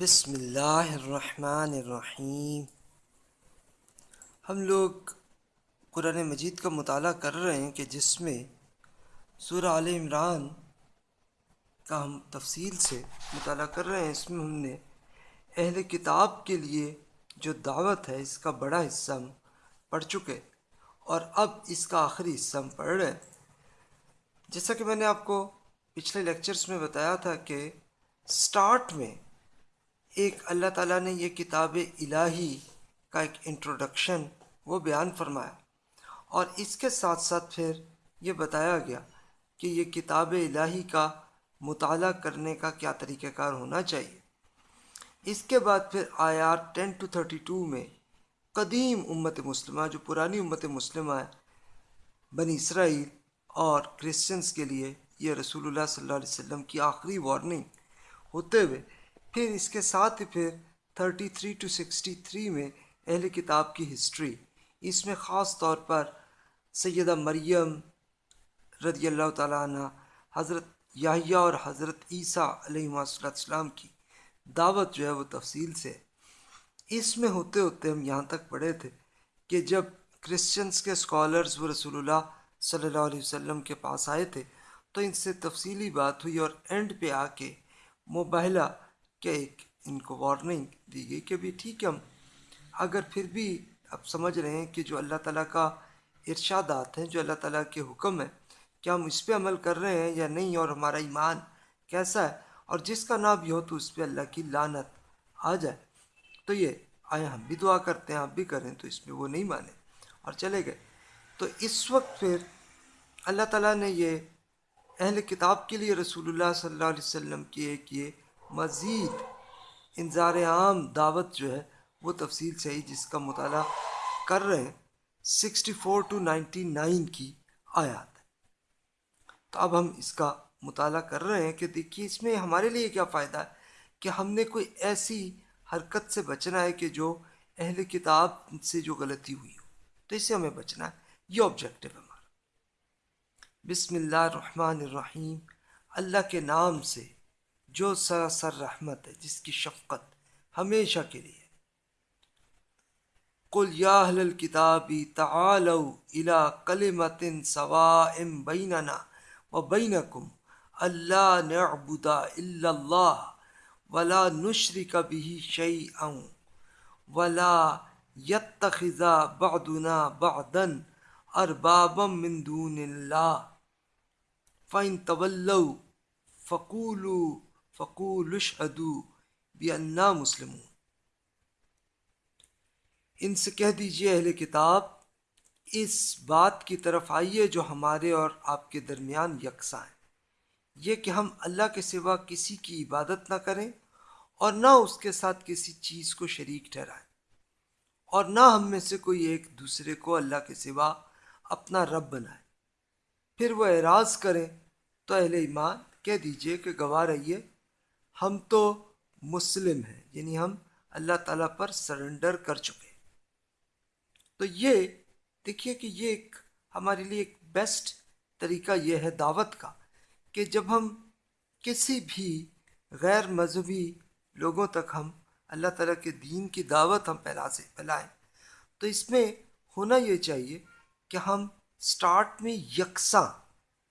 بسم اللہ الرحمن الرحیم۔ ہم لوگ قرآن مجید کا مطالعہ کر رہے ہیں کہ جس میں سورہ عال عمران کا ہم تفصیل سے مطالعہ کر رہے ہیں، اس میں ہم نے اہل کتاب کے لیے جو دعوت ہے، اس کا بڑا حصہ ہم پڑھ چکے اور اب اس کا آخری حصہ ہم پڑھ رہے ہیں۔ جیسا کہ میں نے آپ کو پچھلے لیکچرز میں بتایا تھا کہ سٹارٹ میں ایک اللہ تعالیٰ نے یہ کتاب الہی کا ایک انٹروڈکشن وہ بیان فرمایا اور اس کے ساتھ ساتھ پھر یہ بتایا گیا کہ یہ کتاب الہی کا مطالعہ کرنے کا کیا طریقہ کار ہونا چاہیے۔ اس کے بعد پھر آیات ٹین ٹو تھرٹی ٹو میں قدیم امت مسلمہ، جو پرانی امت مسلمہ ہے، بنی اسرائیل اور کرسچنس کے لیے یہ رسول اللہ صلی اللہ علیہ وسلم کی آخری وارننگ ہوتے ہوئے پھر اس کے ساتھ ہی پھر thirty three two sixty three میں اہل کتاب کی ہسٹری۔ اس میں خاص طور پر سیدہ مریم رضی اللہ تعالیٰ عنہ، حضرت یاہیا اور حضرت عیسیٰ علیہ السلام کی دعوت جو ہے وہ تفصیل سے۔ اس میں ہوتے ہوتے ہم یہاں تک پڑھے تھے کہ جب کرسچنس کے اسکالرز وہ رسول اللہ صلی اللہ علیہ وسلم کے پاس آئے تھے تو ان سے تفصیلی بات ہوئی اور اینڈ پہ آ کے مباہلہ کہ ایک ان کو وارننگ دی گئی کہ بھی ٹھیک ہے ہم، اگر پھر بھی اب سمجھ رہے ہیں کہ جو اللہ تعالیٰ کا ارشادات ہیں، جو اللہ تعالیٰ کے حکم ہیں، کیا ہم اس پہ عمل کر رہے ہیں یا نہیں؟ اور ہمارا ایمان کیسا ہے؟ اور جس کا نام بھی ہو تو اس پہ اللہ کی لانت آ جائے۔ تو یہ آئے، ہم بھی دعا کرتے ہیں، آپ بھی کریں، تو اس میں وہ نہیں مانے۔ اور چلے گئے۔ تو اس وقت پھر اللہ تعالیٰ نے یہ اہل کتاب کے لیے رسول اللہ صلی اللہ علیہ وسلم کی ایک یہ مزید انظار عام دعوت جو ہے وہ تفصیل سے ہی جس کا مطالعہ کر رہے ہیں۔ Sixty four two ninety nine کی آیات۔ تو اب ہم اس کا مطالعہ کر رہے ہیں کہ دیکھیے اس میں ہمارے لیے کیا فائدہ ہے کہ ہم نے کوئی ایسی حرکت سے بچنا ہے کہ جو اہل کتاب سے جو غلطی ہوئی ہو۔ تو اس سے ہمیں بچنا ہے۔ یہ آبجیکٹو ہمارا۔ بسم اللہ الرحمن الرحیم۔ اللہ کے نام سے جو سراسر رحمت ہے، جس کی شفقت ہمیشہ کے لیے۔ قل یا اہل الکتاب تعالوا الى کلمت سواء بیننا و بینکم اللہ نعبد الا اللہ ولا نشرک به شیئا ولا يتخذ بعضنا بعضا اربابا من دون اللہ۔ فإن تولوا فقولوا فقول اشہدو بھی انا مسلمون۔ ان سے کہہ دیجیے اہل کتاب، اس بات کی طرف آئیے جو ہمارے اور آپ کے درمیان یکساں ہے۔ یہ کہ ہم اللہ کے سوا کسی کی عبادت نہ کریں اور نہ اس کے ساتھ کسی چیز کو شریک ٹھہرائیں۔ اور نہ ہم میں سے کوئی ایک دوسرے کو اللہ کے سوا اپنا رب بنائے۔ پھر وہ اعراض کریں تو اہل ایمان کہہ دیجیے کہ گواہ رہیے۔ ہم تو مسلم ہیں یعنی ہم اللہ تعالیٰ پر سرنڈر کر چکے تو یہ، دیکھیے کہ یہ ایک ہمارے لیے ایک بیسٹ طریقہ یہ ہے دعوت کا کہ جب ہم کسی بھی غیر مذہبی لوگوں تک ہم اللہ تعالیٰ کے دین کی دعوت ہم پھیلا سے، پھیلائیں، تو اس میں ہونا یہ چاہیے کہ ہم سٹارٹ میں یکساں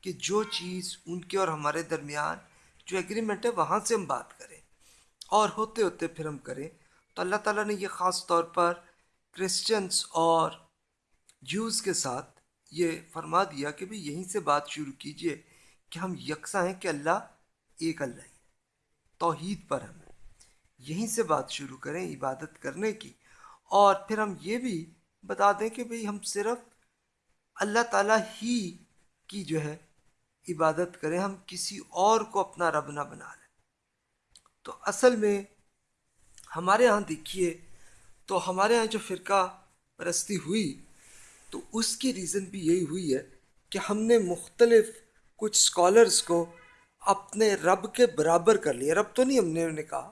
کہ جو چیز ان کے اور ہمارے درمیان جو ایگریمنٹ ہے وہاں سے ہم بات کریں۔ اور ہوتے ہوتے پھر ہم کریں۔ تو اللہ تعالیٰ نے یہ خاص طور پر کرسچنس اور جوز کے ساتھ یہ فرما دیا کہ بھی یہیں سے بات شروع کیجیے کہ ہم یکساں ہیں کہ اللہ ایک اللہ ہی توحید پر ہمیں یہیں سے بات شروع کریں عبادت کرنے کی۔ اور پھر ہم یہ بھی بتا دیں کہ بھئی ہم صرف اللہ تعالیٰ ہی کی جو ہے عبادت کریں، ہم کسی اور کو اپنا رب نہ بنا لیں۔ تو اصل میں ہمارے ہاں دیکھیے، تو ہمارے ہاں جو فرقہ پرستی ہوئی، تو اس کی ریزن بھی یہی ہوئی ہے کہ ہم نے مختلف کچھ اسکالرس کو اپنے رب کے برابر کر لیا۔ رب تو نہیں ہم نے انہیں کہا،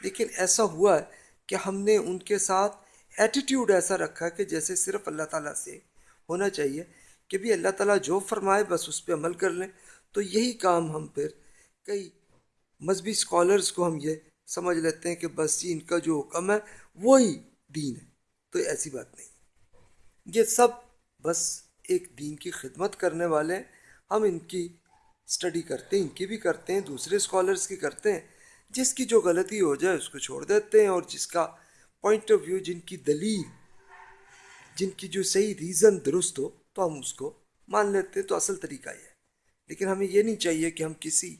لیکن ایسا ہوا ہے کہ ہم نے ان کے ساتھ ایٹیٹیوڈ ایسا رکھا کہ جیسے صرف اللہ تعالیٰ سے ہونا چاہیے۔ کہ بھی اللہ تعالیٰ جو فرمائے بس اس پہ عمل کر لیں۔ تو یہی کام ہم پھر کئی مذہبی اسکالرس کو ہم یہ سمجھ لیتے ہیں کہ بس جی ان کا جو حکم ہے وہی دین ہے۔ تو ایسی بات نہیں۔ یہ سب بس ایک دین کی خدمت کرنے والے ہیں۔ ہم ان کی اسٹڈی کرتے ہیں، ان کی بھی کرتے ہیں، دوسرے اسکالرس کی کرتے ہیں۔ جس کی جو غلطی ہو جائے اس کو چھوڑ دیتے ہیں اور جس کا پوائنٹ آف ویو جن کی دلیل، جن کی جو صحیح ریزن درست ہو تو ہم اس کو مان لیتے تو اصل طریقہ یہ ہے۔ لیکن ہمیں یہ نہیں چاہیے کہ ہم کسی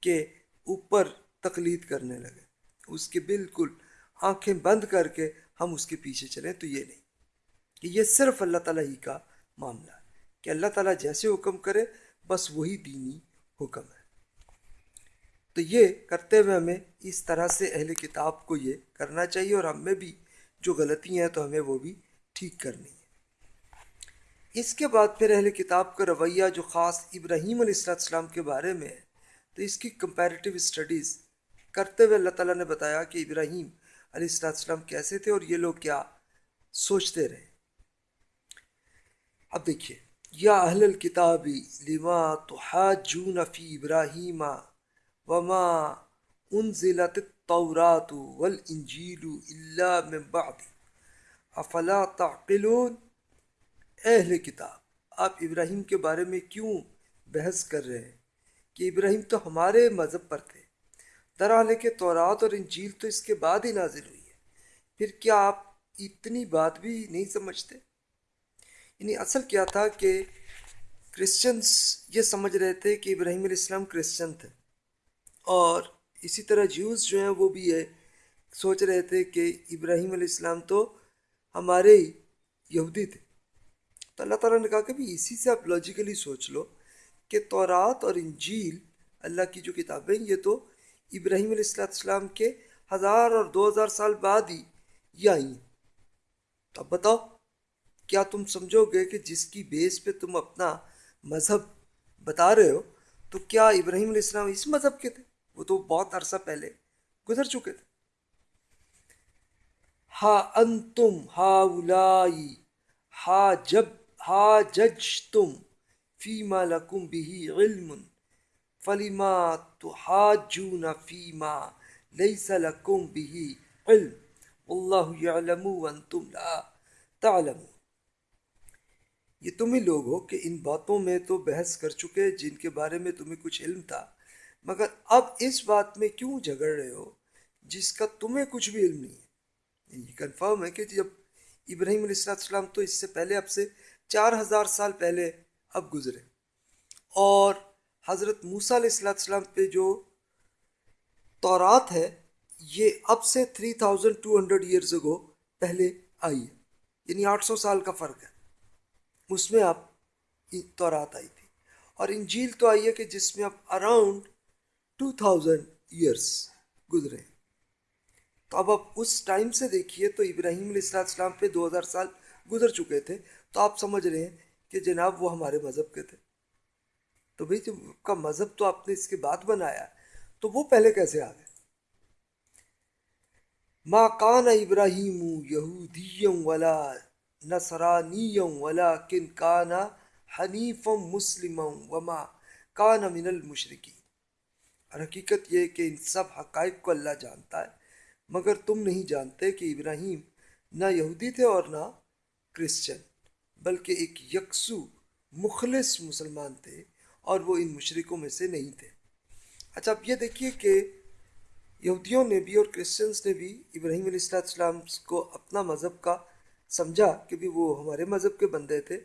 کے اوپر تقلید کرنے لگے اس کے بالکل آنکھیں بند کر کے ہم اس کے پیچھے چلیں تو یہ نہیں۔ کہ یہ صرف اللہ تعالیٰ ہی کا معاملہ ہے۔ کہ اللہ تعالیٰ جیسے حکم کرے، بس وہی دینی حکم ہے۔ تو یہ کرتے ہوئے ہمیں اس طرح سے اہل کتاب کو یہ کرنا چاہیے اور ہم میں بھی جو غلطی ہیں تو ہمیں وہ بھی ٹھیک کرنی ہے اس کے بعد پھر اہل کتاب کا رویہ جو خاص ابراہیم علیہ السلام کے بارے میں ہے، تو اس کی کمپیریٹیو اسٹڈیز کرتے ہوئے اللہ تعالیٰ نے بتایا کہ ابراہیم علیہ السلام کیسے تھے اور یہ لوگ کیا سوچتے رہے۔ اب دیکھیے، یا اہل الکتابی لما تحاجون فی ابراہیم وما انزلت التورات والانجیل الا من بعد، افلا تعقلون؟ اہل کتاب، آپ ابراہیم کے بارے میں کیوں بحث کر رہے ہیں؟ کہ ابراہیم تو ہمارے مذہب پر تھے۔ درحال کے تورات اور انجیل تو اس کے بعد ہی نازل ہوئی ہے پھر کیا آپ اتنی بات بھی نہیں سمجھتے؟ یعنی اصل کیا تھا کہ کرسچنس یہ سمجھ رہے تھے کہ ابراہیم علیہ السلام کرسچن تھے۔ اور اسی طرح جیوز جو ہیں وہ بھی ہے سوچ رہے تھے کہ ابراہیم علیہ السلام تو ہمارے ہی یہودی تھے۔ تو اللہ تعالیٰ نے کہا کہ بھی اسی سے آپ لاجیکلی سوچ لو کہ تورات اور انجیل، اللہ کی جو کتابیں، یہ تو ابراہیم علیہ السلام کے ہزار اور دو ہزار سال بعد ہی یہ آئی ہیں تو اب بتاؤ، کیا تم سمجھو گے کہ جس کی بیس پہ تم اپنا مذہب بتا رہے ہو، تو کیا ابراہیم علیہ السلام اس مذہب کے تھے؟ وہ تو بہت عرصہ پہلے گزر چکے تھے۔ ہا انتم ہا اولائی ہا جب ہا جج تم فیما لکم بھی علم فلیما تو ہا فیما لیس لکم بھی علم. اللہ یعلم وانتم لا تعلمون. یہ تم ہی لوگ ہو کہ ان باتوں میں تو بحث کر چکے جن کے بارے میں تمہیں کچھ علم تھا، مگر اب اس بات میں کیوں جھگڑ رہے ہو جس کا تمہیں کچھ بھی علم نہیں ہے؟ یعنی یہ کنفرم ہے کہ جب ابراہیم علیہ السلام تو اس سے پہلے اب سے چار ہزار سال پہلے اب گزرے۔ اور حضرت موسیٰ علیہ السلام پہ جو تورات ہے، یہ اب سے three thousand two hundred years ago پہلے آئی ہے۔ یعنی آٹھ سو سال کا فرق ہے۔ اس میں اب تورات آئی تھی۔ اور انجیل تو آئی ہے کہ جس میں اب اراؤنڈ ٹو تھاؤزنڈ ایئرس گزرے۔ تو اب اب اس ٹائم سے دیکھیے تو ابراہیم علیہ السلام پہ دو ہزار سال گزر چکے تھے۔ تو آپ سمجھ رہے ہیں کہ جناب وہ ہمارے مذہب کے تھے۔ تو بھائی جب کا مذہب تو آپ نے اس کے بعد بنایا، تو وہ پہلے کیسے آ گئے؟ ما کان ابراہیم یہودیم ولا نصرانیم ولا کن کانا حنیف مسلم وما کان من المشرقی اور حقیقت یہ کہ ان سب حقائق کو اللہ جانتا ہے، مگر تم نہیں جانتے کہ ابراہیم نہ یہودی تھے اور نہ کرسچن۔ بلکہ ایک یکسو مخلص مسلمان تھے اور وہ ان مشرقوں میں سے نہیں تھے۔ اچھا اب یہ دیکھیے کہ یہودیوں نے بھی اور کرسچنس نے بھی ابراہیم علیہ السلام کو اپنا مذہب کا سمجھا کہ بھی وہ ہمارے مذہب کے بندے تھے۔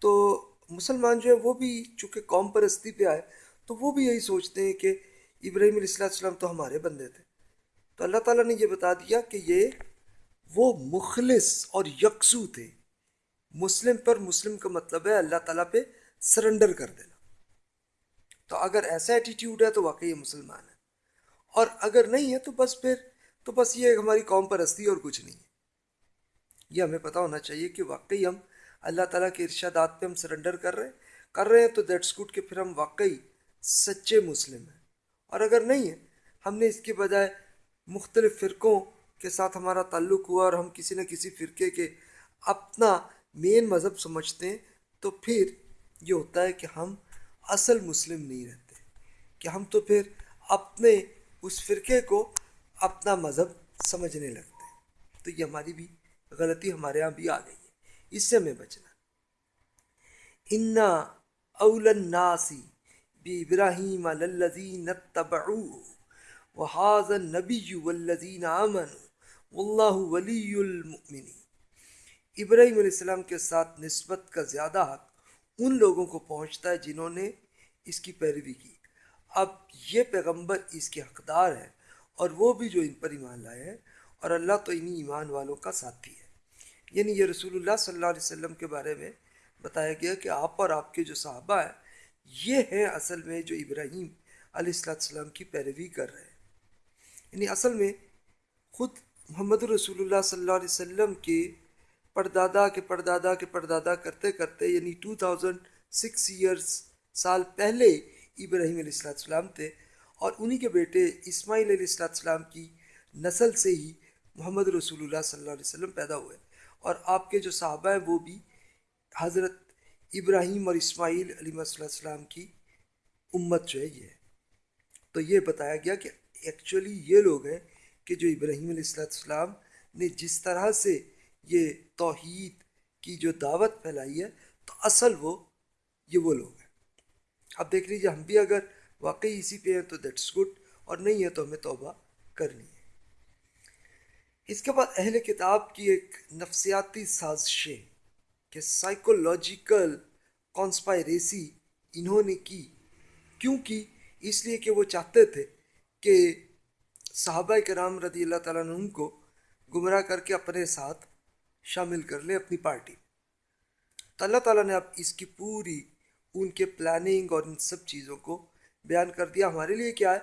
تو مسلمان جو ہے وہ بھی چونکہ قوم پرستی پہ آئے، تو وہ بھی یہی سوچتے ہیں کہ ابراہیم علیہ السلام تو ہمارے بندے تھے۔ تو اللہ تعالیٰ نے یہ بتا دیا کہ یہ وہ مخلص اور یکسو تھے۔ مسلم پر مسلم کا مطلب ہے اللہ تعالیٰ پہ سرنڈر کر دینا۔ تو اگر ایسا ایٹیٹیوڈ ہے تو واقعی یہ مسلمان ہے۔ اور اگر نہیں ہے تو بس پھر، تو بس یہ ہماری قوم پرستی اور کچھ نہیں ہے۔ یہ ہمیں پتہ ہونا چاہیے کہ واقعی ہم اللہ تعالیٰ کے ارشادات پہ ہم سرنڈر کر رہے ہیں کر رہے ہیں تو دیٹس گڈ کہ پھر ہم واقعی سچے مسلم ہیں۔ اور اگر نہیں ہے، ہم نے اس کے بجائے مختلف فرقوں کے ساتھ ہمارا تعلق ہوا اور ہم کسی نہ کسی فرقے کے اپنا مین مذہب سمجھتے ہیں، تو پھر یہ ہوتا ہے کہ ہم اصل مسلم نہیں رہتے۔ کہ ہم تو پھر اپنے اس فرقے کو اپنا مذہب سمجھنے لگتے ہیں۔ تو یہ ہماری بھی غلطی ہمارے یہاں بھی آ گئی ہے۔ اس سے ہمیں بچنا۔ انا اول الناسی بی ابراہیم الذین اتبعوه وهذا النبی والذین آمنوا واللہ ولی المؤمنین ابراہیم علیہ السلام کے ساتھ نسبت کا زیادہ حق ان لوگوں کو پہنچتا ہے جنہوں نے اس کی پیروی کی۔ اب یہ پیغمبر اس کے حقدار ہے اور وہ بھی جو ان پر ایمان لائے ہیں اور اللہ تو انہی ایمان والوں کا ساتھی ہے۔ یعنی یہ رسول اللہ صلی اللہ علیہ وسلم کے بارے میں بتایا گیا کہ آپ اور آپ کے جو صحابہ ہیں، یہ ہیں اصل میں جو ابراہیم علیہ السلام کی پیروی کر رہے ہیں۔ یعنی اصل میں خود محمد رسول اللہ صلی اللہ علیہ وسلم کے پردادا کے پردادا کے پردادا کرتے کرتے یعنی ٹو تھاؤزنڈ سکس ایئرس سال پہلے ابراہیم علیہ السلام تھے اور انہی کے بیٹے اسماعیل علیہ السلام کی نسل سے ہی محمد رسول اللہ صلی اللہ علیہ وسلم پیدا ہوئے اور آپ کے جو صحابہ ہیں وہ بھی حضرت ابراہیم اور اسماعیل علیہ السلام کی امت جو ہے یہ ہے۔ تو یہ بتایا گیا کہ ایکچولی یہ لوگ ہیں کہ جو ابراہیم علیہ السلام نے جس طرح سے یہ توحید کی جو دعوت پھیلائی ہے، تو اصل وہ، یہ وہ لوگ ہیں۔ اب دیکھ لیجیے ہم بھی اگر واقعی اسی پہ ہیں تو دیٹس گڈ اور نہیں ہے تو ہمیں توبہ کرنی ہے۔ اس کے بعد اہل کتاب کی ایک نفسیاتی سازشیں کہ سائیکولوجیکل کانسپائریسی انہوں نے کی۔ کیوں کی؟ اس لیے کہ وہ چاہتے تھے کہ صحابہ کرام رضی اللہ تعالیٰ عنہ کو گمراہ کر کے اپنے ساتھ شامل کر لیں اپنی پارٹی۔ تو اللہ تعالیٰ نے اب اس کی پوری ان کے پلاننگ اور ان سب چیزوں کو بیان کر دیا۔ ہمارے لیے کیا ہے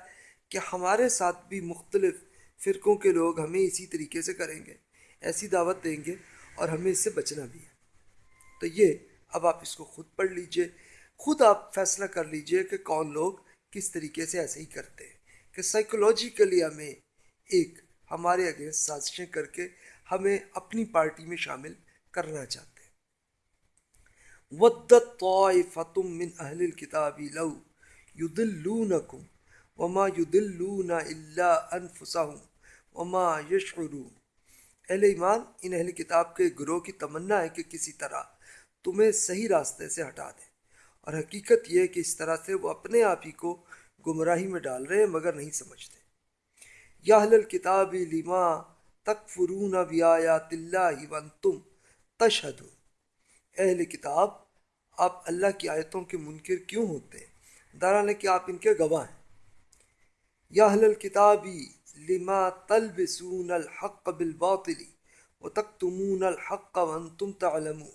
کہ ہمارے ساتھ بھی مختلف فرقوں کے لوگ ہمیں اسی طریقے سے کریں گے، ایسی دعوت دیں گے اور ہمیں اس سے بچنا بھی ہے۔ تو یہ اب آپ اس کو خود پڑھ لیجیے، خود آپ فیصلہ کر لیجیے کہ کون لوگ کس طریقے سے ایسے ہی کرتے ہیں۔ کہ سائیکولوجیکلی ہمیں ایک ہمارے اگینسٹ سازشیں کر کے ہمیں اپنی پارٹی میں شامل کرنا چاہتے ہیں۔ ودت من اہل الکتاب لو یضلونکم وما یضلون الا انفسهم وما یشعرون اہل ایمان، ان اہل کتاب کے گروہ کی تمنا ہے کہ کسی طرح تمہیں صحیح راستے سے ہٹا دیں۔ اور حقیقت یہ ہے کہ اس طرح سے وہ اپنے آپ ہی کو گمراہی میں ڈال رہے ہیں مگر نہیں سمجھتے۔ یا اہل الکتاب لما تکفرون بیایات اللہ وانتم تشہدون۔ اہل کتاب، آپ اللہ کی آیتوں کے منکر کیوں ہوتے ہیں؟ درانے کہ آپ ان کے گواہ ہیں۔ یا اہل الکتابی لما تلبسون الحق بالباطل وتکتمون الحق وانتم تعلمون۔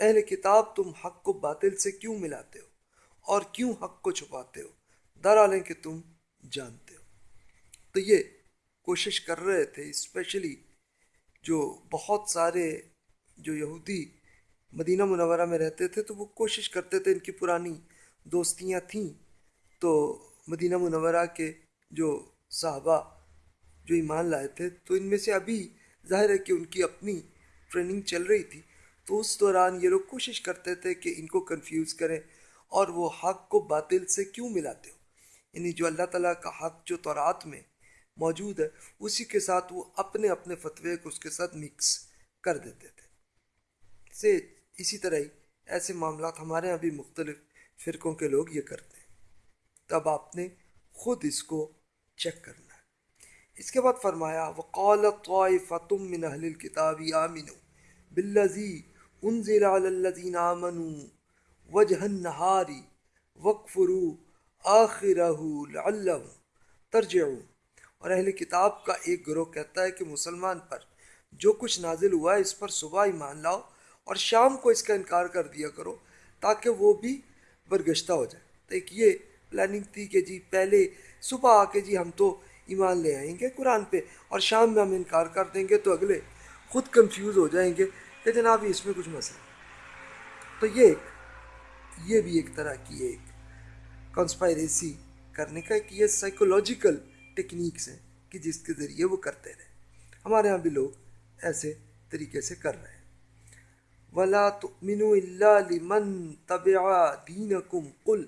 اہل کتاب، تم حق کو باطل سے کیوں ملاتے ہو؟ اور کیوں حق کو چھپاتے ہو؟ درالیں کہ تم جانتے ہو۔ تو یہ کوشش کر رہے تھے اسپیشلی جو بہت سارے جو یہودی مدینہ منورہ میں رہتے تھے، تو وہ کوشش کرتے تھے، ان کی پرانی دوستیاں تھیں۔ تو مدینہ منورہ کے جو صحابہ جو ایمان لائے تھے، تو ان میں سے ابھی ظاہر ہے کہ ان کی اپنی ٹریننگ چل رہی تھی۔ تو اس دوران یہ لوگ کوشش کرتے تھے کہ ان کو کنفیوز کریں اور وہ حق کو باطل سے کیوں ملاتے ہو؟ یعنی جو اللہ تعالیٰ کا حق جو تورات میں موجود ہے، اسی کے ساتھ وہ اپنے اپنے فتوے کو اس کے ساتھ مکس کر دیتے تھے۔ سے اسی طرح ہی ایسے معاملات ہمارے یہاں بھی مختلف فرقوں کے لوگ یہ کرتے ہیں۔ تب آپ نے خود اس کو چیک کرنا ہے۔ اس کے بعد فرمایا، وقال طائفۃ من اہل الكتاب آمنوا بالذی انزل علی الذین آمنوا وجہ النہار وکفروا آخرہ لعلہم ترجعون۔ اور اہل کتاب کا ایک گروہ کہتا ہے کہ مسلمان پر جو کچھ نازل ہوا ہے اس پر صبح ایمان لاؤ اور شام کو اس کا انکار کر دیا کرو تاکہ وہ بھی برگشتہ ہو جائے۔ تو ایک یہ پلاننگ تھی کہ جی پہلے صبح آ کے جی ہم تو ایمان لے آئیں گے قرآن پہ اور شام میں ہم انکار کر دیں گے تو اگلے خود کنفیوز ہو جائیں گے کہ جناب اس میں کچھ مسئلہ تو یہ یہ بھی ایک طرح کی ایک کنسپائریسی کرنے کا ایک یہ سائیکولوجیکل ٹیکنیکس ہیں کہ جس کے ذریعے وہ کرتے رہے۔ ہمارے ہاں بھی لوگ ایسے طریقے سے کر رہے ہیں۔ ولا تؤمنوا الا لمن تبع دينكم قل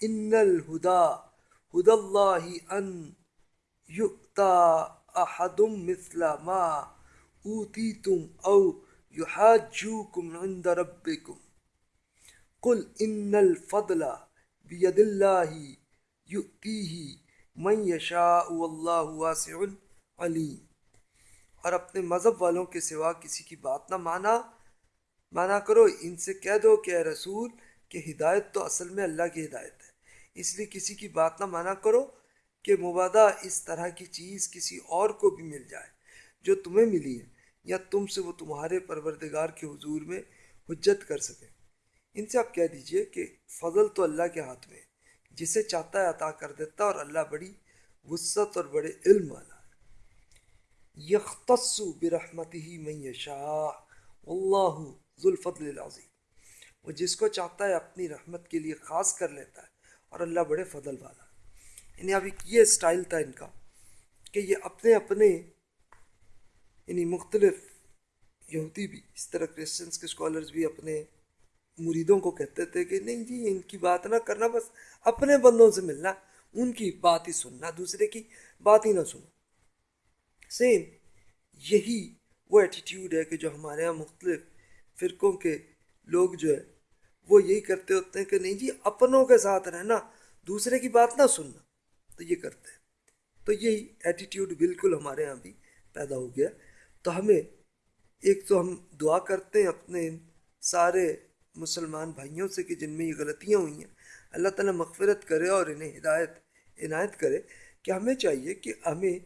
ان الهدى هدى الله ان یؤتا احدم مثل ما اوتیتم او یحاجوکم عند ربکم قل ان الفضل بید اللہ یؤتیہ من یشاء واللہ واسع علیم اور اپنے مذہب والوں کے سوا کسی کی بات نہ مانا مانا کرو، ان سے کہہ دو کہ اے رسول، کہ ہدایت تو اصل میں اللہ کی ہدایت ہے۔ اس لیے کسی کی بات نہ مانا کرو کہ مبادہ اس طرح کی چیز کسی اور کو بھی مل جائے، جو تمہیں ملی ہے، یا تم سے وہ تمہارے پروردگار کے حضور میں حجت کر سکے۔ ان سے آپ کہہ دیجیے کہ فضل تو اللہ کے ہاتھ میں ہے۔ جسے چاہتا ہے عطا کر دیتا اور اللہ بڑی وسعت اور بڑے علم والا یختص برحمت ہی میں یشاء اللہ ذوالفضل العظیم۔ وہ جس کو چاہتا ہے اپنی رحمت کے لیے خاص کر لیتا ہے اور اللہ بڑے فضل والا یعنی اب ایک یہ اسٹائل تھا ان کا کہ یہ اپنے اپنے یعنی مختلف یہودی بھی، اس طرح کرسچنس کے اسکالرز بھی اپنے مریدوں کو کہتے تھے کہ نہیں جی ان کی بات نہ کرنا، بس اپنے بندوں سے ملنا، ان کی بات ہی سننا، دوسرے کی بات ہی نہ سنو۔ سیم یہی وہ ایٹیٹیوڈ ہے کہ جو ہمارے یہاں مختلف فرقوں کے لوگ جو ہے، وہ یہی کرتے ہوتے ہیں کہ نہیں جی اپنوں کے ساتھ رہنا، دوسرے کی بات نہ سننا۔ تو یہ کرتے ہیں۔ تو یہی ایٹیٹیوڈ بالکل ہمارے یہاں بھی پیدا ہو گیا۔ تو ہمیں ایک تو ہم دعا کرتے ہیں اپنے سارے مسلمان بھائیوں سے کہ جن میں یہ غلطیاں ہوئی ہیں، اللہ تعالیٰ مغفرت کرے اور انہیں ہدایت، عنایت کرے۔ کہ ہمیں چاہیے کہ ہمیں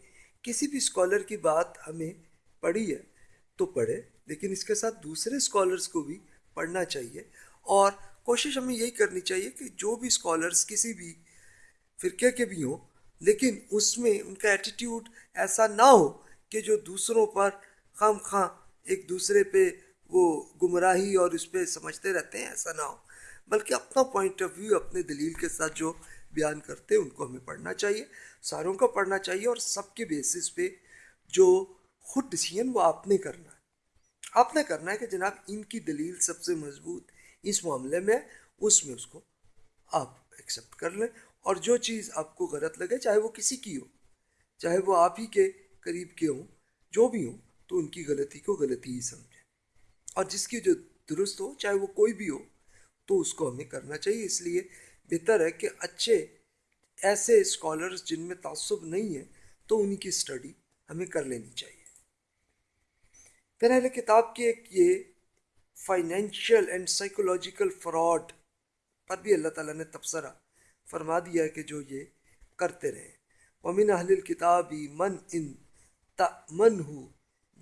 کسی بھی اسکالر کی بات ہمیں پڑھی ہے تو پڑھے، لیکن اس کے ساتھ دوسرے اسکالرس کو بھی پڑھنا چاہیے۔ اور کوشش ہمیں یہی کرنی چاہیے کہ جو بھی اسکالرس کسی بھی فرقے کے بھی ہوں، لیکن اس میں ان کا ایٹیٹیوڈ ایسا نہ ہو کہ جو دوسروں پر خام خواہ ایک دوسرے پہ وہ گمراہی اور اس پہ سمجھتے رہتے ہیں، ایسا نہ ہو۔ بلکہ اپنا پوائنٹ آف ویو اپنے دلیل کے ساتھ جو بیان کرتے ہیں، ان کو ہمیں پڑھنا چاہیے، ساروں کو پڑھنا چاہیے اور سب کے بیسس پہ جو خود ڈسیزن وہ آپ نے کرنا ہے۔ آپ نے کرنا ہے کہ جناب ان کی دلیل سب سے مضبوط اس معاملے میں اس میں اس کو آپ ایکسیپٹ کر لیں۔ اور جو چیز آپ کو غلط لگے، چاہے وہ کسی کی ہو، چاہے وہ آپ ہی کے قریب کے ہوں، جو بھی ہوں، تو ان کی غلطی کو غلطی ہی سمجھیں۔ اور جس کی جو درست ہو، چاہے وہ کوئی بھی ہو، تو اس کو ہمیں کرنا چاہیے۔ اس لیے بہتر ہے کہ اچھے ایسے اسکالرس جن میں تعصب نہیں ہے، تو انہی کی اسٹڈی ہمیں کر لینی چاہیے۔ پھر اہل کتاب کی ایک یہ فائنینشیل اینڈ سائیکولوجیکل فراڈ پر بھی اللہ تعالیٰ نے تبصرہ فرما دیا ہے کہ جو یہ کرتے رہیں ومن اہل الکتابی من ان تمن ہو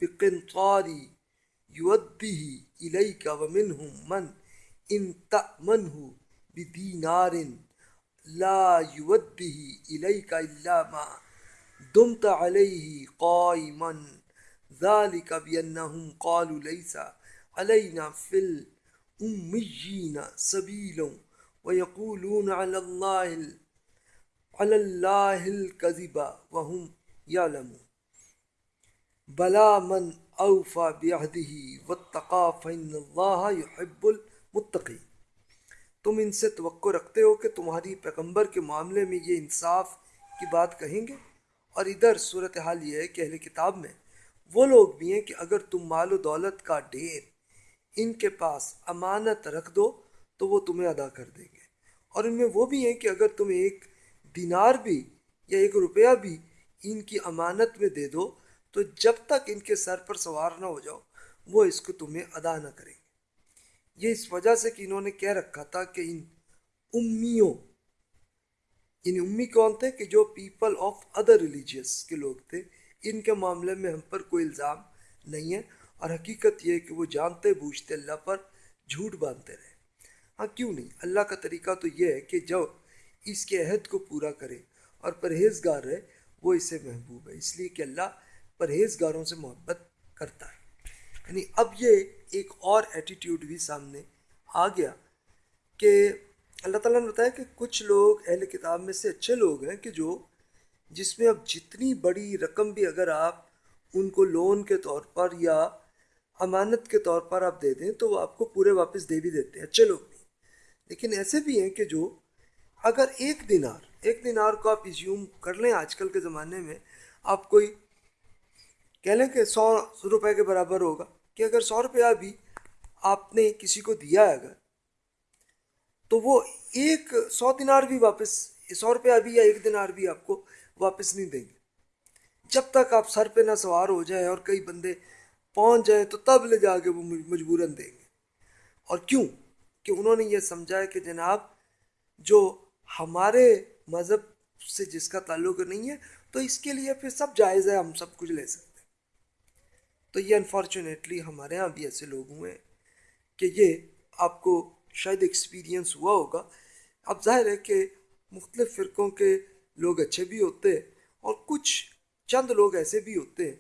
بقنطاری یودیہ الیکا ومنہم من ان تأمنہ بدینار لا یودیہ الیکا الا ما دمت علیہ قائما ذالک بینہم قالوا لیسا علینا فی الأمیین سبیل ویقولون علی اللہ علی اللہ الكذب وهم یعلمون بلا من اوفا بعہدہ واتقا فإن اللہ يحب المتقی تم ان سے توقع رکھتے ہو کہ تمہاری پیغمبر کے معاملے میں یہ انصاف کی بات کہیں گے؟ اور ادھر صورتحال یہ ہے کہ اہل کتاب میں وہ لوگ بھی ہیں کہ اگر تم مال و دولت کا ڈھیر ان کے پاس امانت رکھ دو تو وہ تمہیں ادا کر دیں گے۔ اور ان میں وہ بھی ہیں کہ اگر تم ایک دینار بھی یا ایک روپیہ بھی ان کی امانت میں دے دو تو جب تک ان کے سر پر سوار نہ ہو جاؤ، وہ اس کو تمہیں ادا نہ کریں گے۔ یہ اس وجہ سے کہ انہوں نے کہہ رکھا تھا کہ ان امیوں، ان امی کون تھے کہ جو پیپل آف ادر ریلیجیس کے لوگ تھے، ان کے معاملے میں ہم پر کوئی الزام نہیں ہے اور حقیقت یہ ہے کہ وہ جانتے، بوجھتے، اللہ پر جھوٹ باندھتے رہے۔ ہاں کیوں نہیں؟ اللہ کا طریقہ تو یہ ہے کہ جو اس کے عہد کو پورا کرے اور پرہیزگار رہے، وہ اسے محبوب ہے۔ اس لیے کہ اللہ پرہیزگاروں سے محبت کرتا ہے۔ یعنی اب یہ ایک اور ایٹیٹیوڈ بھی سامنے آ گیا کہ اللہ تعالیٰ نے بتایا کہ کچھ لوگ اہل کتاب میں سے اچھے لوگ ہیں کہ جو جس میں اب جتنی بڑی رقم بھی اگر آپ ان کو لون کے طور پر یا امانت کے طور پر آپ دے دیں تو وہ آپ کو پورے واپس دے بھی دیتے ہیں۔ اچھے لوگ بھی۔ لیکن ایسے بھی ہیں کہ جو اگر ایک دینار ایک دینار کو آپ ایزیوم کر لیں آج کل کے زمانے میں، آپ کوئی کہہ لیں کہ سو روپے کے برابر ہوگا کہ اگر سو روپیہ بھی آپ نے کسی کو دیا ہے اگر، تو وہ ایک سو دینار بھی واپس، سو روپیہ بھی یا ایک دینار بھی آپ کو واپس نہیں دیں گے۔ جب تک آپ سر پہ نہ سوار ہو جائیں اور کئی بندے پہنچ جائیں تو تب لے جا کے وہ مجبوراً دیں گے۔ اور کیوں؟ کہ انہوں نے یہ سمجھا ہے کہ جناب جو ہمارے مذہب سے جس کا تعلق نہیں ہے، تو اس کے لیے پھر سب جائز ہے، ہم سب کچھ لے سکتے ہیں۔ تو یہ انفارچونیٹلی ہمارے یہاں بھی ایسے لوگ ہوئے ہیں کہ یہ آپ کو شاید ایکسپیرینس ہوا ہوگا۔ اب ظاہر ہے کہ مختلف فرقوں کے لوگ اچھے بھی ہوتے ہیں اور کچھ چند لوگ ایسے بھی ہوتے ہیں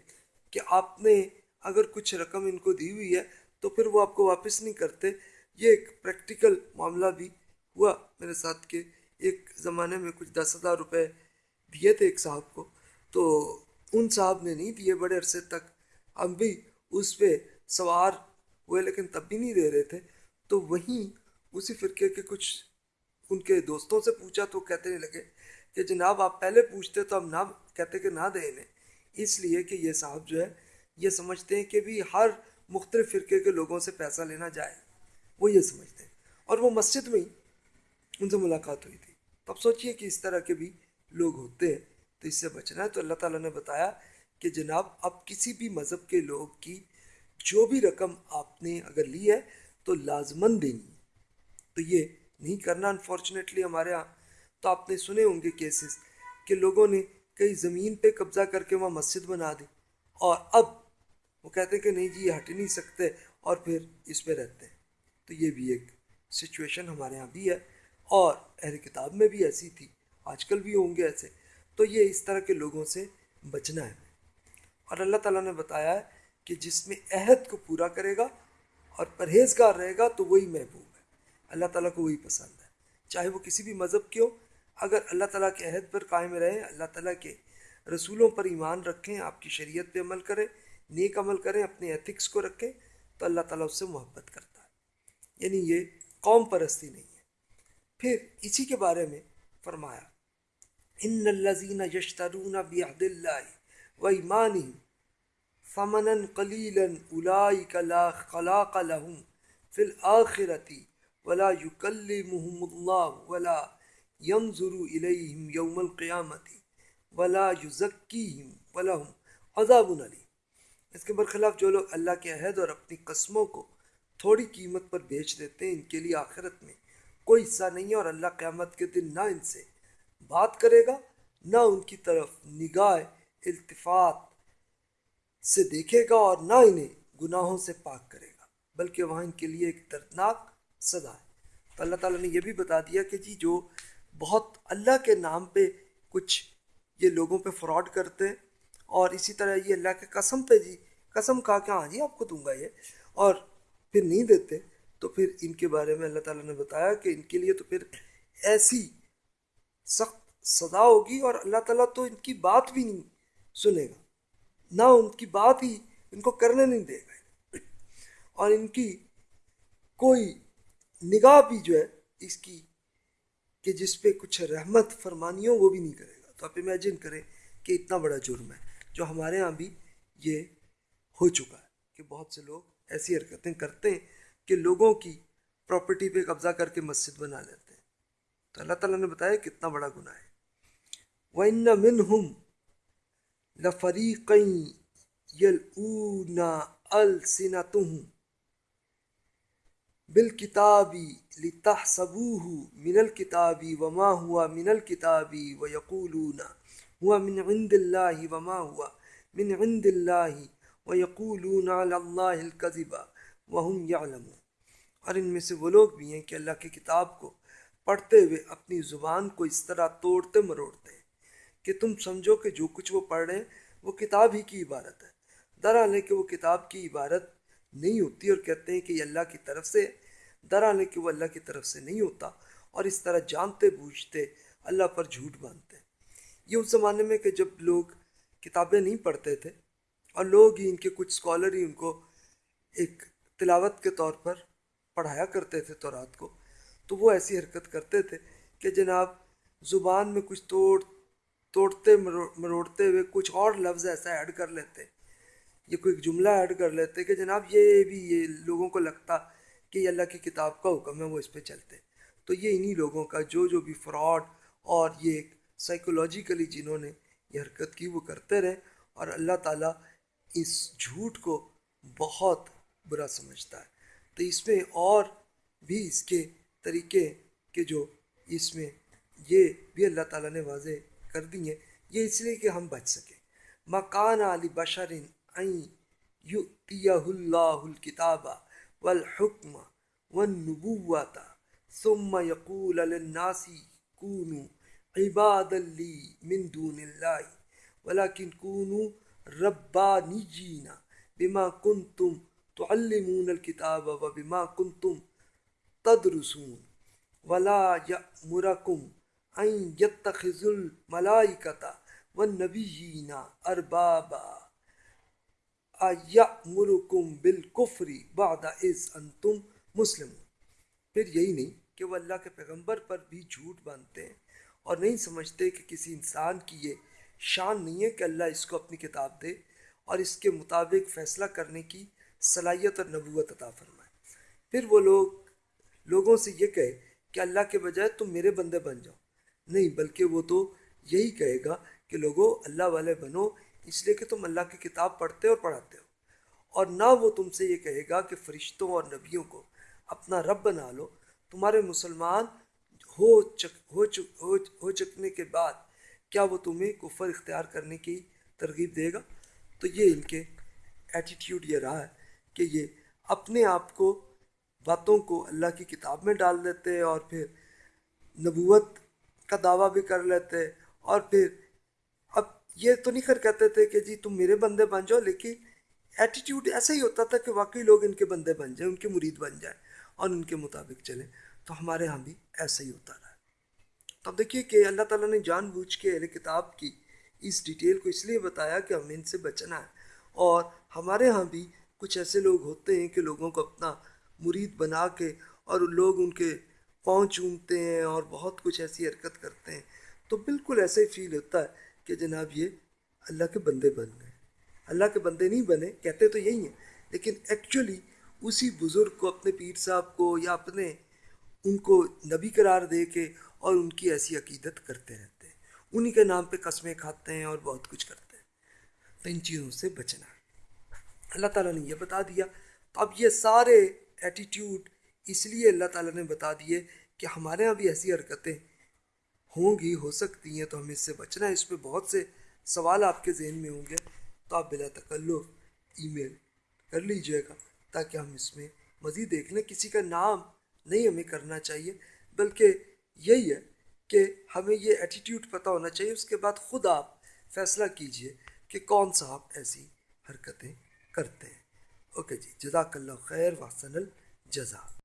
کہ آپ نے اگر کچھ رقم ان کو دی ہوئی ہے تو پھر وہ آپ کو واپس نہیں کرتے۔ یہ ایک پریکٹیکل معاملہ بھی ہوا میرے ساتھ کہ ایک زمانے میں کچھ دس ہزار روپے دیے تھے ایک صاحب کو، تو ان صاحب نے نہیں دیے بڑے عرصے تک۔ ہم بھی اس پہ سوار ہوئے لیکن تب بھی نہیں دے رہے تھے۔ تو وہیں اسی فرقے کے کچھ ان کے دوستوں سے پوچھا تو کہتے نہیں لگے کہ جناب آپ پہلے پوچھتے تو ہم نہ کہتے کہ نہ دیں انہیں۔ اس لیے کہ یہ صاحب جو ہے، یہ سمجھتے ہیں کہ بھی ہر مختلف فرقے کے لوگوں سے پیسہ لینا جائے۔ وہ یہ سمجھتے ہیں۔ اور وہ مسجد میں ہی ان سے ملاقات ہوئی تھی۔ تو اب سوچئے کہ اس طرح کے بھی لوگ ہوتے ہیں۔ تو اس سے بچنا ہے۔ تو اللہ تعالیٰ نے بتایا کہ جناب اب کسی بھی مذہب کے لوگ کی جو بھی رقم آپ نے اگر لی ہے تو لازمن دینی تو یہ نہیں کرنا انفارچونیٹلی ہمارے ہاں تو آپ نے سنے ہوں گے کیسز کہ لوگوں نے کئی زمین پہ قبضہ کر کے وہاں مسجد بنا دی اور اب وہ کہتے ہیں کہ نہیں جی یہ ہٹ نہیں سکتے اور پھر اس پہ رہتے ہیں۔ تو یہ بھی ایک سچویشن ہمارے یہاں بھی ہے اور اہل کتاب میں بھی ایسی تھی، آج کل بھی ہوں گے ایسے۔ تو یہ اس طرح کے لوگوں سے بچنا ہے۔ اور اللہ تعالیٰ نے بتایا ہے کہ جس میں عہد کو پورا کرے گا اور پرہیزگار رہے گا تو وہی محبوب ہے۔ اللہ تعالیٰ کو وہی پسند ہے۔ چاہے وہ کسی بھی مذہب کے ہو، اگر اللہ تعالیٰ کے عہد پر قائم رہیں، اللہ تعالیٰ کے رسولوں پر ایمان رکھیں، آپ کی شریعت پہ عمل کریں، نیک عمل کریں، اپنے ایتھکس کو رکھیں، تو اللہ تعالیٰ اس سے محبت کرتا ہے۔ یعنی یہ قوم پرستی نہیں ہے۔ پھر اسی کے بارے میں فرمایا، ان الزین یشترون بعہد اللہ و ایمان فمن قلیلا اولئک لا خلاق لهم فی الاخرتی ولا یکلمہم اللہ ولا ينظر الیہم یوم القیامتی ولا یزکیہم ولہم عذاب علی اس کے برخلاف جو لوگ اللہ کے عہد اور اپنی قسموں کو تھوڑی قیمت پر بیچ دیتے ہیں، ان کے لیے آخرت میں کوئی حصہ نہیں ہے اور اللہ قیامت کے دن نہ ان سے بات کرے گا، نہ ان کی طرف نگاہ التفات سے دیکھے گا اور نہ انہیں گناہوں سے پاک کرے گا، بلکہ وہاں ان کے لیے ایک دردناک صدا ہے۔ تو اللہ تعالیٰ نے یہ بھی بتا دیا کہ جی جو بہت اللہ کے نام پہ کچھ یہ لوگوں پہ فراڈ کرتے ہیں، اور اسی طرح یہ اللہ کے قسم پہ جی قسم کھا کے ہاں جی آپ کو دوں گا یہ، اور پھر نہیں دیتے، تو پھر ان کے بارے میں اللہ تعالیٰ نے بتایا کہ ان کے لیے تو پھر ایسی سخت سزا ہوگی، اور اللہ تعالیٰ تو ان کی بات بھی نہیں سنے گا۔ نہ ان کی بات ہی ان کو کرنے نہیں دے گا۔ اور ان کی کوئی نگاہ بھی جو ہے اس کی کہ جس پہ کچھ رحمت فرمانی ہو وہ بھی نہیں کرے گا۔ تو آپ امیجن کریں کہ اتنا بڑا جرم ہے جو ہمارے ہاں بھی یہ ہو چکا ہے کہ بہت سے لوگ ایسی حرکتیں کرتے ہیں کہ لوگوں کی پراپرٹی پہ قبضہ کر کے مسجد بنا لیتے ہیں۔ تو اللہ تعالیٰ نے بتایا کتنا بڑا گناہ ہے۔ وَإِنَّ مِنْهُمْ لَفَرِيقًا يَلْعُونَ أَلْسِنَتُهُمْ بِالْكِتَابِ لِتَحْسَبُوهُ مِنَ الْكِتَابِ وَمَا هُوَ مِنَ الْكِتَابِ وَيَقُولُونَ هُوَ مِنْ عِنْدِ اللَّهِ وَمَا هُوَ مِنْ عِنْدِ اللَّهِ وَيَقُولُونَ عَلَى اللَّهِ الْكَذِبَ وَهُمْ يَعْلَمُونَ اور ان میں سے وہ لوگ بھی ہیں کہ اللہ کی کتاب کو پڑھتے ہوئے اپنی زبان کو اس طرح توڑتے مروڑتے ہیں۔ کہ تم سمجھو کہ جو کچھ وہ پڑھ رہے ہیں وہ کتاب ہی کی عبارت ہے۔ درحال ہے کہ وہ کتاب کی عبارت نہیں ہوتی اور کہتے ہیں کہ یہ اللہ کی طرف سے درحال ہے کہ وہ اللہ کی طرف سے نہیں ہوتا اور اس طرح جانتے، بوجھتے، اللہ پر جھوٹ باندھتے۔ ہیں یہ اس زمانے میں کہ جب لوگ کتابیں نہیں پڑھتے تھے اور لوگ ہی ان کے کچھ اسکالر ہی ان کو ایک تلاوت کے طور پر پڑھایا کرتے تھے تو رات کو، تو وہ ایسی حرکت کرتے تھے کہ جناب زبان میں کچھ توڑ توڑتے مروڑتے ہوئے کچھ اور لفظ ایسا ایڈ کر لیتے، یہ کوئی ایک جملہ ایڈ کر لیتے کہ جناب یہ بھی یہ لوگوں کو لگتا کہ یہ اللہ کی کتاب کا حکم ہے، وہ اس پہ چلتے۔ تو یہ انہی لوگوں کا، جو جو بھی فراڈ اور یہ ایک سائیکولوجیکلی جنہوں نے یہ حرکت کی، وہ کرتے رہے اور اللہ تعالیٰ اس جھوٹ کو بہت برا سمجھتا ہے۔ تو اس میں اور بھی اس کے طریقے کے جو اس میں یہ بھی اللہ تعالیٰ نے واضح کر دی ہیں، یہ اس لیے کہ ہم بچ سکیں۔ مکان علی بشرین اللہ الکتاب والحکم والنبوة ثم يقول للناس كونوا عبادا لي من دون الله ولكن كونوا ربانيين بما كنتم تعلمون الكتاب وبما كنتم تدرسون، ولا يأمركم أن يتخذوا الملائكة والنبيين أربابا مرکم بالکفری بعد از انتم مسلم پھر یہی نہیں کہ وہ اللہ کے پیغمبر پر بھی جھوٹ باندھتے ہیں اور نہیں سمجھتے کہ کسی انسان کی یہ شان نہیں ہے کہ اللہ اس کو اپنی کتاب دے اور اس کے مطابق فیصلہ کرنے کی صلاحیت اور نبوت عطا فرمائے۔ پھر وہ لوگ لوگوں سے یہ کہے کہ اللہ کے بجائے تم میرے بندے بن جاؤ۔ نہیں، بلکہ وہ تو یہی کہے گا کہ لوگوں اللہ والے بنو، اس لیے کہ تم اللہ کی کتاب پڑھتے اور پڑھاتے ہو۔ اور نہ وہ تم سے یہ کہے گا کہ فرشتوں اور نبیوں کو اپنا رب بنا لو۔ تمہارے مسلمان ہو چک ہو چک، ہو چکنے کے بعد کیا وہ تمہیں کفر اختیار کرنے کی ترغیب دے گا؟ تو یہ ان کے ایٹیٹیوڈ یہ رہا ہے کہ یہ اپنے آپ کو، باتوں کو اللہ کی کتاب میں ڈال دیتے اور پھر نبوت کا دعویٰ بھی کر لیتے اور پھر اب یہ تو نہیں کر کہتے تھے کہ جی تم میرے بندے بن جاؤ، لیکن ایٹیٹیوڈ ایسا ہی ہوتا تھا کہ واقعی لوگ ان کے بندے بن جائیں، ان کے مرید بن جائیں اور ان کے مطابق چلیں۔ تو ہمارے ہاں بھی ایسا ہی ہوتا رہا۔ تو اب دیکھیے کہ اللہ تعالیٰ نے جان بوجھ کے اہل کتاب کی اس ڈیٹیل کو اس لیے بتایا کہ ہمیں ان سے بچنا ہے۔ اور ہمارے ہاں بھی کچھ ایسے لوگ ہوتے ہیں کہ لوگوں کو اپنا مرید بنا کے اور لوگ ان کے پاؤں چومتے ہیں اور بہت کچھ ایسی حرکت کرتے ہیں۔ تو بالکل ایسے ہی فیل ہوتا ہے کہ جناب یہ اللہ کے بندے بن گئے۔ اللہ کے بندے نہیں بنے، کہتے تو یہی ہیں، لیکن ایکچولی اسی بزرگ کو، اپنے پیر صاحب کو یا اپنے ان کو نبی قرار دے کے اور ان کی ایسی عقیدت کرتے رہتے ہیں۔ انہی کے نام پہ قسمیں کھاتے ہیں اور بہت کچھ کرتے ہیں۔ تو ان چیزوں سے بچنا۔ اللہ تعالیٰ نے یہ بتا دیا۔ تو اب یہ سارے ایٹیٹیوڈ اس لیے اللہ تعالیٰ نے بتا دیے کہ ہمارے یہاں بھی ایسی حرکتیں ہوں گی، ہو سکتی ہیں، تو ہمیں اس سے بچنا ہے۔ اس پہ بہت سے سوال آپ کے ذہن میں ہوں گے، تو آپ بلا تکلف ای میل کر لیجیے گا تاکہ ہم اس میں مزید دیکھ لیں۔ کسی کا نام نہیں ہمیں کرنا چاہیے، بلکہ یہی ہے کہ ہمیں یہ ایٹیٹیوڈ پتہ ہونا چاہیے۔ اس کے بعد خود آپ فیصلہ کیجیے کہ کون سا آپ ایسی حرکتیں کرتے ہیں۔ اوکے جی جزاک اللہ خیر واسن الجزا